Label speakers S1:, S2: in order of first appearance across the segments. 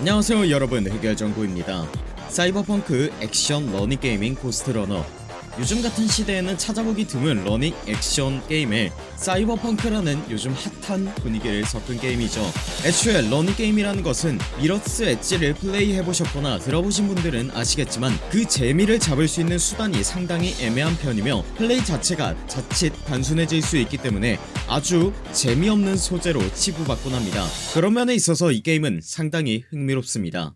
S1: 안녕하세요 여러분. 해결정보입니다. 사이버펑크 액션 러닝 게임인 고스트러너 요즘 같은 시대에는 찾아보기 드문 러닝 액션 게임에 사이버펑크라는 요즘 핫한 분위기를 섞은 게임이죠. 애초에 러닝 게임이라는 것은 미러스 엣지를 플레이해보셨거나 들어보신 분들은 아시겠지만 그 재미를 잡을 수 있는 수단이 상당히 애매한 편이며 플레이 자체가 자칫 단순해질 수 있기 때문에 아주 재미없는 소재로 치부받곤 합니다. 그런 면에 있어서 이 게임은 상당히 흥미롭습니다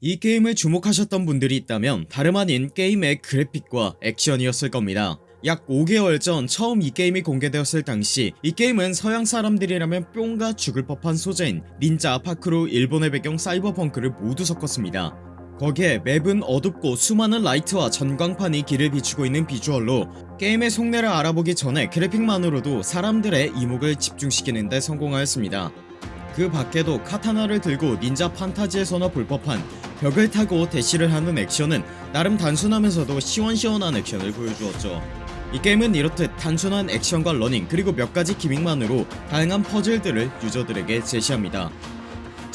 S1: 이 게임을 주목하셨던 분들이 있다면 다름 아닌 게임의 그래픽과 액션이었을 겁니다. 약 5개월 전 처음 이 게임이 공개되었을 당시 이 게임은 서양 사람들이라면 뿅가 죽을 법한 소재인 닌자 파쿠르 일본의 배경 사이버펑크를 모두 섞었습니다. 거기에 맵은 어둡고 수많은 라이트와 전광판이 길을 비추고 있는 비주얼로 게임의 속내를 알아보기 전에 그래픽만으로도 사람들의 이목을 집중시키는 데 성공하였습니다. 그 밖에도 카타나를 들고 닌자 판타지에서나 볼 법한 벽을 타고 대시를 하는 액션은 나름 단순하면서도 시원시원한 액션을 보여주었죠. 이 게임은 이렇듯 단순한 액션과 러닝 그리고 몇가지 기믹만으로 다양한 퍼즐들을 유저들에게 제시합니다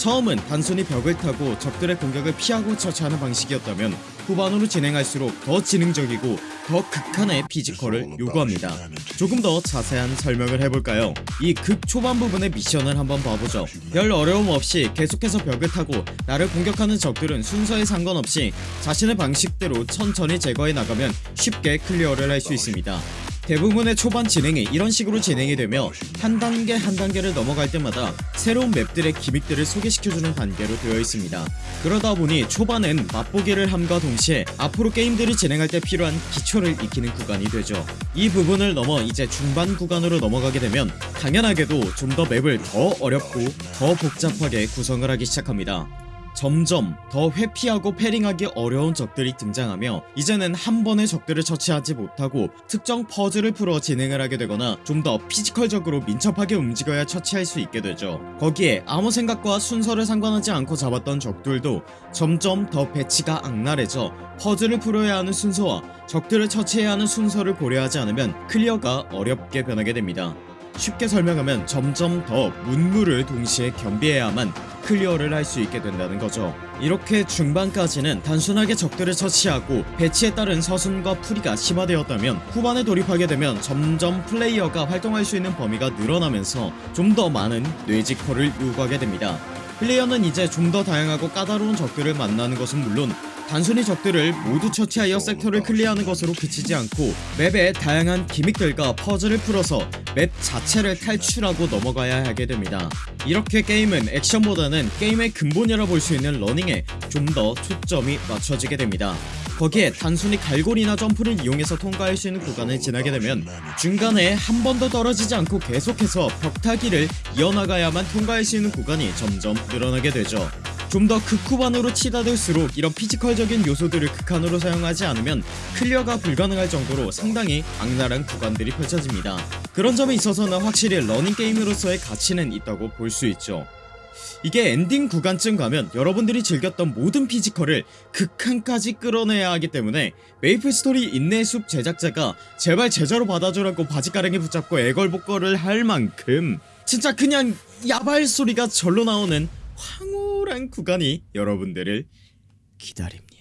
S1: 처음은 단순히 벽을 타고 적들의 공격을 피하고 처치하는 방식이었다면 후반으로 진행할수록 더 지능적이고 더 극한의 피지컬을 요구합니다. 조금 더 자세한 설명을 해볼까요? 이 극 초반 부분의 미션을 한번 봐보죠. 별 어려움 없이 계속해서 벽을 타고 나를 공격하는 적들은 순서에 상관없이 자신의 방식대로 천천히 제거해 나가면 쉽게 클리어를 할 수 있습니다 대부분의 초반 진행이 이런 식으로 진행이 되며 한 단계 한 단계를 넘어갈 때마다 새로운 맵들의 기믹들을 소개시켜주는 단계로 되어 있습니다. 그러다 보니 초반엔 맛보기를 함과 동시에 앞으로 게임들을 진행할 때 필요한 기초를 익히는 구간이 되죠. 이 부분을 넘어 이제 중반 구간으로 넘어가게 되면 당연하게도 좀 더 맵을 더 어렵고 더 복잡하게 구성을 하기 시작합니다 점점 더 회피하고 패링하기 어려운 적들이 등장하며 이제는 한 번에 적들을 처치하지 못하고 특정 퍼즐을 풀어 진행을 하게 되거나 좀 더 피지컬적으로 민첩하게 움직여야 처치할 수 있게 되죠. 거기에 아무 생각과 순서를 상관하지 않고 잡았던 적들도 점점 더 배치가 악랄해져 퍼즐을 풀어야 하는 순서와 적들을 처치해야 하는 순서를 고려하지 않으면 클리어가 어렵게 변하게 됩니다 쉽게 설명하면 점점 더 문무를 동시에 겸비해야만 클리어를 할 수 있게 된다는 거죠. 이렇게 중반까지는 단순하게 적들을 처치하고 배치에 따른 서순과 풀이가 심화되었다면 후반에 돌입하게 되면 점점 플레이어가 활동할 수 있는 범위가 늘어나면서 좀 더 많은 뇌지컬을 요구하게 됩니다. 플레이어는 이제 좀 더 다양하고 까다로운 적들을 만나는 것은 물론 단순히 적들을 모두 처치하여 섹터를 클리어하는 것으로 그치지 않고 맵의 다양한 기믹들과 퍼즐을 풀어서 맵 자체를 탈출하고 넘어가야 하게 됩니다. 이렇게 게임은 액션보다는 게임의 근본이라 볼 수 있는 러닝에 좀 더 초점이 맞춰지게 됩니다. 거기에 단순히 갈고리나 점프를 이용해서 통과할 수 있는 구간을 지나게 되면 중간에 한 번도 떨어지지 않고 계속해서 벽타기를 이어나가야만 통과할 수 있는 구간이 점점 늘어나게 되죠 좀 더 극후반으로 치닫을수록 이런 피지컬적인 요소들을 극한으로 사용하지 않으면 클리어가 불가능할 정도로 상당히 악랄한 구간들이 펼쳐집니다. 그런 점에 있어서는 확실히 러닝 게임으로서의 가치는 있다고 볼 수 있죠. 이게 엔딩 구간쯤 가면 여러분들이 즐겼던 모든 피지컬을 극한까지 끌어내야 하기 때문에 메이플스토리 인내숲 제작자가 제발 제자로 받아주라고 바지가랑이 붙잡고 애걸복걸을 할 만큼 진짜 그냥 야발 소리가 절로 나오는 황홀 한 구간이 여러분들을 기다립니다.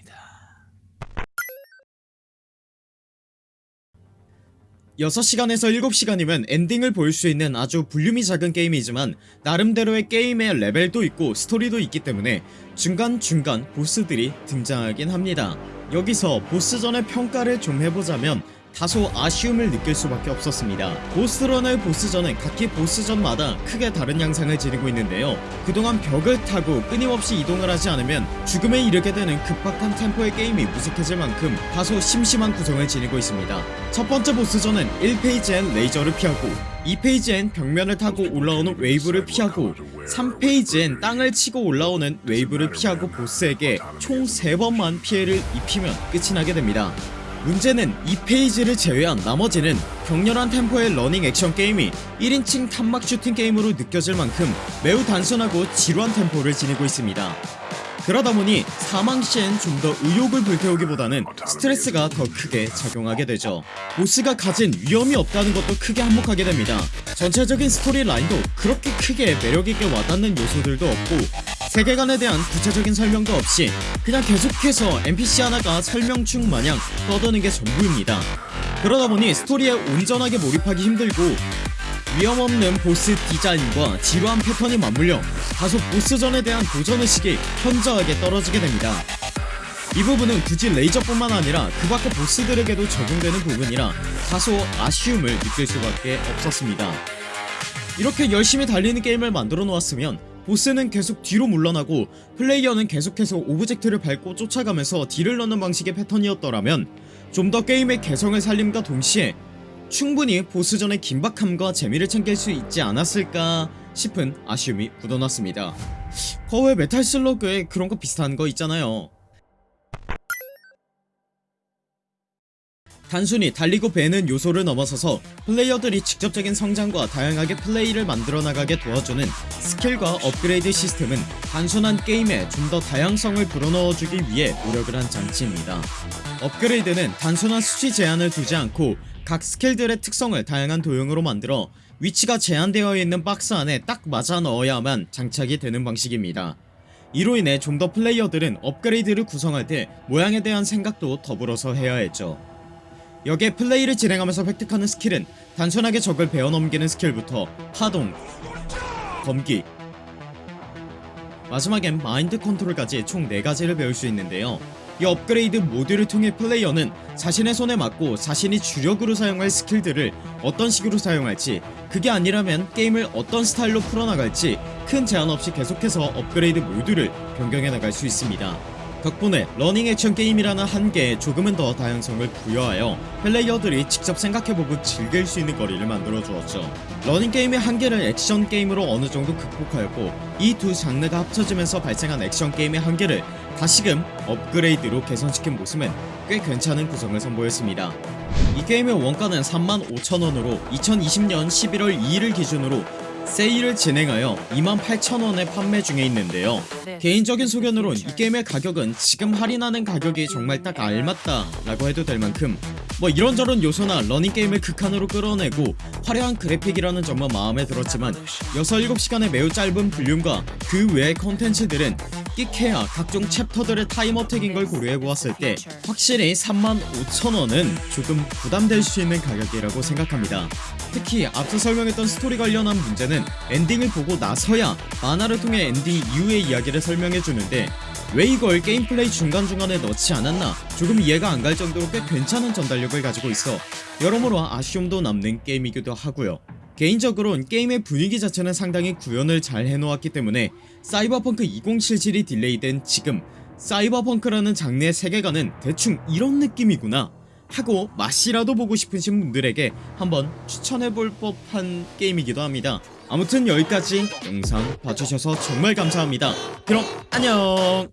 S1: 6시간에서 7시간이면 엔딩을 볼 수 있는 아주 볼륨이 작은 게임이지만 나름대로의 게임의 레벨도 있고 스토리도 있기 때문에 중간중간 보스들이 등장하긴 합니다. 여기서 보스전의 평가를 좀 해보자면 다소 아쉬움을 느낄 수밖에 없었습니다. 고스트러너의 보스전은 각기 보스전마다 크게 다른 양상을 지니고 있는데요. 그동안 벽을 타고 끊임없이 이동을 하지 않으면 죽음에 이르게 되는 급박한 템포의 게임이 무색해질 만큼 다소 심심한 구성을 지니고 있습니다. 첫 번째 보스전은 1페이즈엔 레이저를 피하고 2페이즈엔 벽면을 타고 올라오는 웨이브를 피하고 3페이즈엔 땅을 치고 올라오는 웨이브를 피하고 보스에게 총 3번만 피해를 입히면 끝이 나게 됩니다 문제는 2페이즈를 제외한 나머지는 격렬한 템포의 러닝 액션 게임이 1인칭 탄막 슈팅 게임으로 느껴질 만큼 매우 단순하고 지루한 템포를 지니고 있습니다 그러다 보니 사망 시엔 좀 더 의욕을 불태우기보다는 스트레스가 더 크게 작용하게 되죠. 보스가 가진 위험이 없다는 것도 크게 한몫하게 됩니다. 전체적인 스토리 라인도 그렇게 크게 매력있게 와닿는 요소들도 없고 세계관에 대한 구체적인 설명도 없이 그냥 계속해서 NPC 하나가 설명충 마냥 떠드는 게 전부입니다. 그러다 보니 스토리에 온전하게 몰입하기 힘들고 위험 없는 보스 디자인과 지루한 패턴이 맞물려 다소 보스전에 대한 도전의식이 현저하게 떨어지게 됩니다. 이 부분은 굳이 레이저뿐만 아니라 그 밖의 보스들에게도 적용되는 부분이라 다소 아쉬움을 느낄 수밖에 없었습니다. 이렇게 열심히 달리는 게임을 만들어 놓았으면 보스는 계속 뒤로 물러나고 플레이어는 계속해서 오브젝트를 밟고 쫓아가면서 딜을 넣는 방식의 패턴이었더라면 좀 더 게임의 개성을 살림과 동시에 충분히 보스전의 긴박함과 재미를 챙길 수 있지 않았을까 싶은 아쉬움이 묻어났습니다. 거 왜 메탈 슬러그에 그런 거 비슷한 거 있잖아요. 단순히 달리고 베는 요소를 넘어서서 플레이어들이 직접적인 성장과 다양하게 플레이를 만들어 나가게 도와주는 스킬과 업그레이드 시스템은 단순한 게임에 좀 더 다양성을 불어넣어주기 위해 노력을 한 장치입니다. 업그레이드는 단순한 수치 제한을 두지 않고 각 스킬들의 특성을 다양한 도형으로 만들어 위치가 제한되어 있는 박스 안에 딱 맞춰 넣어야만 장착이 되는 방식입니다. 이로 인해 좀 더 플레이어들은 업그레이드를 구성할 때 모양에 대한 생각도 더불어서 해야 했죠. 여기에 플레이를 진행하면서 획득하는 스킬은 단순하게 적을 베어넘기는 스킬부터 파동, 검기 마지막엔 마인드 컨트롤까지 총 4가지를 배울 수 있는데요 이 업그레이드 모드를 통해 플레이어는 자신의 손에 맞고 자신이 주력으로 사용할 스킬들을 어떤 식으로 사용할지 그게 아니라면 게임을 어떤 스타일로 풀어나갈지 큰 제한 없이 계속해서 업그레이드 모드를 변경해 나갈 수 있습니다 덕분에 러닝 액션 게임이라는 한계에 조금은 더 다양성을 부여하여 플레이어들이 직접 생각해보고 즐길 수 있는 거리를 만들어 주었죠. 러닝 게임의 한계를 액션 게임으로 어느정도 극복하였고 이 두 장르가 합쳐지면서 발생한 액션 게임의 한계를 다시금 업그레이드로 개선시킨 모습은 꽤 괜찮은 구성을 선보였습니다. 이 게임의 원가는 35,000원으로 2020년 11월 2일을 기준으로 세일을 진행하여 28,000원에 판매 중에 있는데요. 개인적인 소견으론 이 게임의 가격은 지금 할인하는 가격이 정말 딱 알맞다 라고 해도 될 만큼 뭐 이런저런 요소나 러닝게임을 극한으로 끌어내고 화려한 그래픽이라는 점은 마음에 들었지만 6, 7시간의 매우 짧은 볼륨과 그 외의 컨텐츠들은 끽해야 각종 챕터들의 time attack인 걸 고려해보았을 때 확실히 35,000원은 조금 부담될 수 있는 가격이라고 생각합니다. 특히 앞서 설명했던 스토리 관련한 문제 는 엔딩을 보고 나서야 만화를 통해 엔딩 이후의 이야기를 설명해주는데 왜 이걸 게임 플레이 중간중간에 넣지 않았나 조금 이해가 안 갈 정도로 꽤 괜찮은 전달력을 가지고 있어 여러모로 아쉬움도 남는 게임이기도 하고요. 개인적으론 게임의 분위기 자체는 상당히 구현을 잘 해놓았기 때문에 사이버펑크 2077이 딜레이된 지금 사이버펑크라는 장르의 세계관은 대충 이런 느낌이구나 하고 맛이라도 보고 싶으신 분들에게 한번 추천해볼 법한 게임이기도 합니다 아무튼 여기까지 영상 봐주셔서 정말 감사합니다. 그럼 안녕